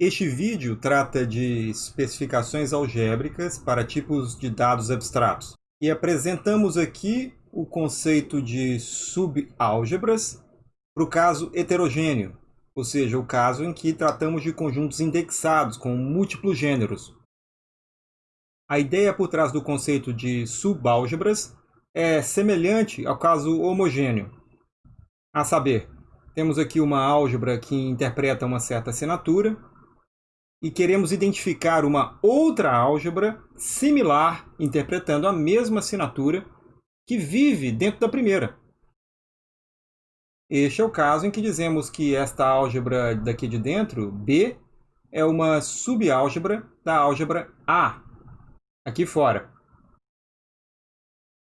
Este vídeo trata de especificações algébricas para tipos de dados abstratos. E apresentamos aqui o conceito de subálgebras para o caso heterogêneo, ou seja, o caso em que tratamos de conjuntos indexados com múltiplos gêneros. A ideia por trás do conceito de subálgebras é semelhante ao caso homogêneo. A saber, temos aqui uma álgebra que interpreta uma certa assinatura, e queremos identificar uma outra álgebra similar, interpretando a mesma assinatura, que vive dentro da primeira. Este é o caso em que dizemos que esta álgebra daqui de dentro, B, é uma subálgebra da álgebra A, aqui fora.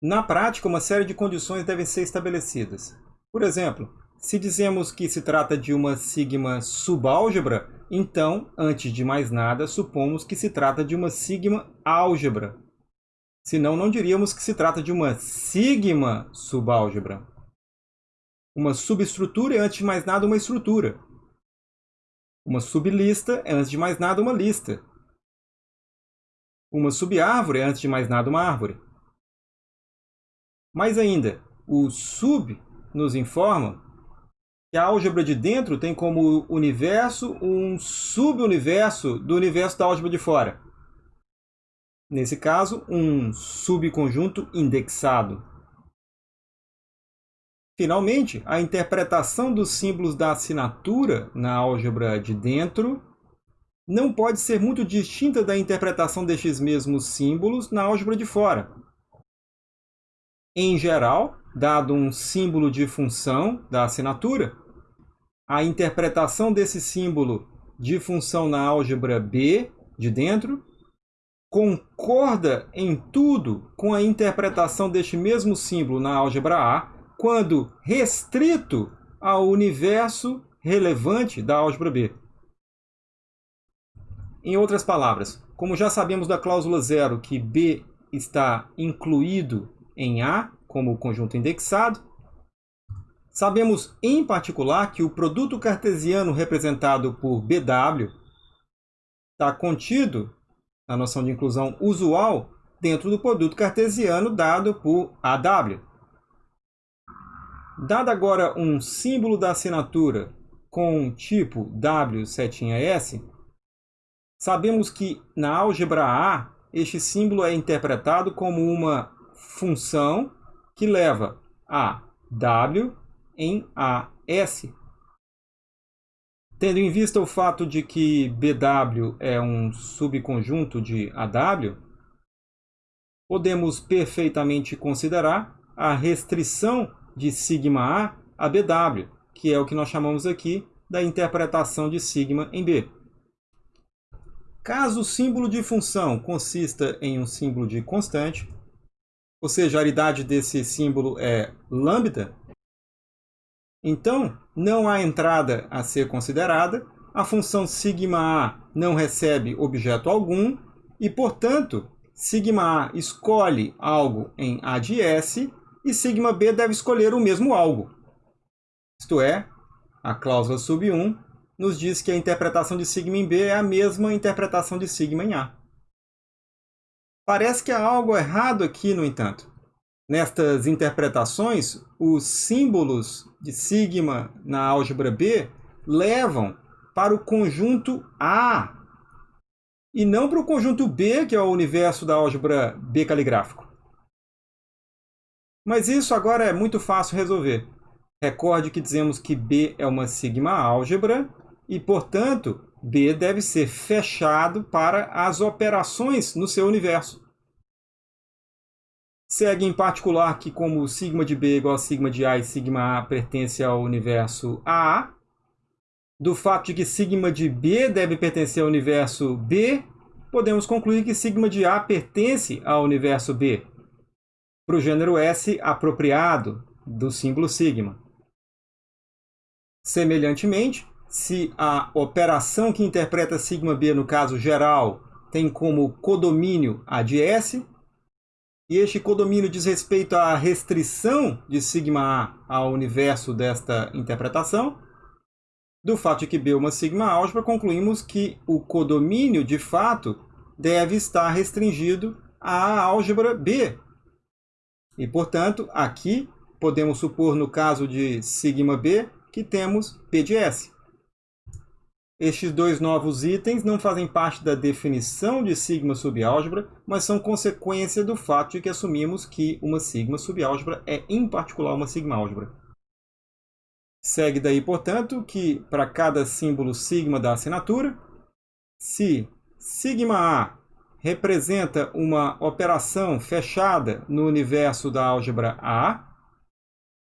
Na prática, uma série de condições devem ser estabelecidas. Por exemplo, se dizemos que se trata de uma sigma subálgebra, então, antes de mais nada, supomos que se trata de uma sigma álgebra. Senão, não diríamos que se trata de uma sigma subálgebra. Uma subestrutura é, antes de mais nada, uma estrutura. Uma sublista é, antes de mais nada, uma lista. Uma subárvore é, antes de mais nada, uma árvore. Mais ainda, o sub nos informa a álgebra de dentro tem como universo um subuniverso do universo da álgebra de fora. Nesse caso, um subconjunto indexado. Finalmente, a interpretação dos símbolos da assinatura na álgebra de dentro não pode ser muito distinta da interpretação destes mesmos símbolos na álgebra de fora. Em geral, dado um símbolo de função da assinatura, a interpretação desse símbolo de função na álgebra B de dentro concorda em tudo com a interpretação deste mesmo símbolo na álgebra A quando restrito ao universo relevante da álgebra B. Em outras palavras, como já sabemos da cláusula zero que B está incluído em A como conjunto indexado, sabemos em particular que o produto cartesiano representado por BW está contido na noção de inclusão usual dentro do produto cartesiano dado por AW. Dado agora um símbolo da assinatura com tipo W setinha S, sabemos que na álgebra A este símbolo é interpretado como uma função que leva a W em AS. Tendo em vista o fato de que BW é um subconjunto de AW, podemos perfeitamente considerar a restrição de sigma A a BW, que é o que nós chamamos aqui da interpretação de sigma em B. Caso o símbolo de função consista em um símbolo de constante, ou seja, a aridade desse símbolo é lambda, então não há entrada a ser considerada, a função sigma A não recebe objeto algum e, portanto, sigma A escolhe algo em A de S e sigma B deve escolher o mesmo algo. Isto é, a cláusula sub 1 nos diz que a interpretação de sigma em B é a mesma interpretação de sigma em A. Parece que há algo errado aqui, no entanto. Nestas interpretações, os símbolos de sigma na álgebra B levam para o conjunto A e não para o conjunto B, que é o universo da álgebra B caligráfico. Mas isso agora é muito fácil resolver. Recorde que dizemos que B é uma sigma álgebra e, portanto, B deve ser fechado para as operações no seu universo. Segue em particular que como sigma de B é igual a sigma de A e sigma A pertence ao universo A, do fato de que sigma de B deve pertencer ao universo B, podemos concluir que sigma de A pertence ao universo B, para o gênero S apropriado do símbolo sigma. Semelhantemente, se a operação que interpreta sigma B no caso geral tem como codomínio A de S, e este codomínio diz respeito à restrição de sigma A ao universo desta interpretação, Do fato de que B é uma sigma álgebra, concluímos que o codomínio, de fato, deve estar restringido à álgebra B. E, portanto, aqui podemos supor, no caso de sigma B, que temos P de S. Estes dois novos itens não fazem parte da definição de sigma subálgebra, mas são consequência do fato de que assumimos que uma sigma subálgebra é, em particular, uma sigma álgebra. Segue daí, portanto, que para cada símbolo sigma da assinatura, se sigma A representa uma operação fechada no universo da álgebra A,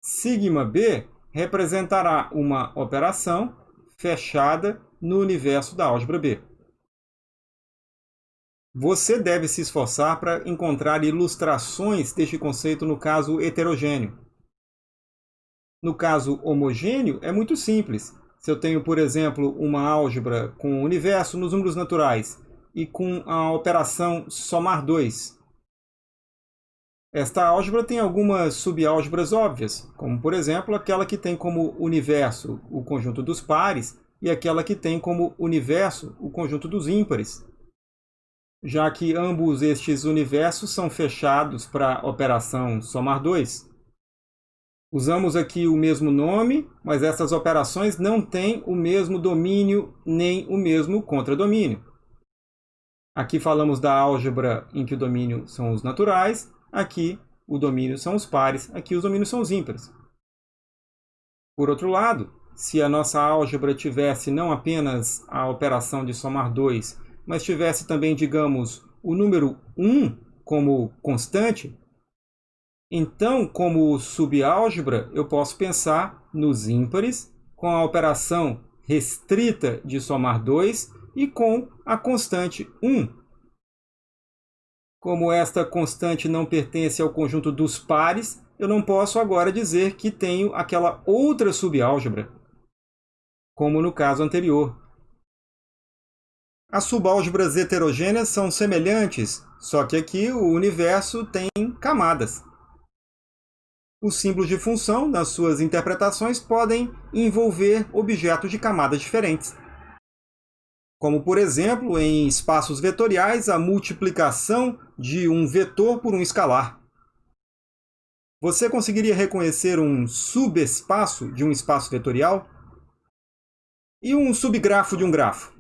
sigma B representará uma operação fechada no universo da álgebra B. Você deve se esforçar para encontrar ilustrações deste conceito no caso heterogêneo. No caso homogêneo, é muito simples. Se eu tenho, por exemplo, uma álgebra com o universo nos números naturais e com a operação somar 2. Esta álgebra tem algumas subálgebras óbvias, como, por exemplo, aquela que tem como universo o conjunto dos pares e aquela que tem como universo o conjunto dos ímpares, já que ambos estes universos são fechados para a operação somar 2. Usamos aqui o mesmo nome, mas essas operações não têm o mesmo domínio nem o mesmo contradomínio. Aqui falamos da álgebra em que o domínio são os naturais, aqui o domínio são os pares, aqui os domínios são os ímpares. Por outro lado, se a nossa álgebra tivesse não apenas a operação de somar 2, mas tivesse também, digamos, o número 1 como constante, então, como subálgebra, eu posso pensar nos ímpares com a operação restrita de somar 2 e com a constante 1. Como esta constante não pertence ao conjunto dos pares, eu não posso agora dizer que tenho aquela outra subálgebra, como no caso anterior. As subálgebras heterogêneas são semelhantes, só que aqui o universo tem camadas. Os símbolos de função, nas suas interpretações, podem envolver objetos de camadas diferentes. Como, por exemplo, em espaços vetoriais, a multiplicação de um vetor por um escalar. Você conseguiria reconhecer um subespaço de um espaço vetorial? E um subgrafo de um grafo?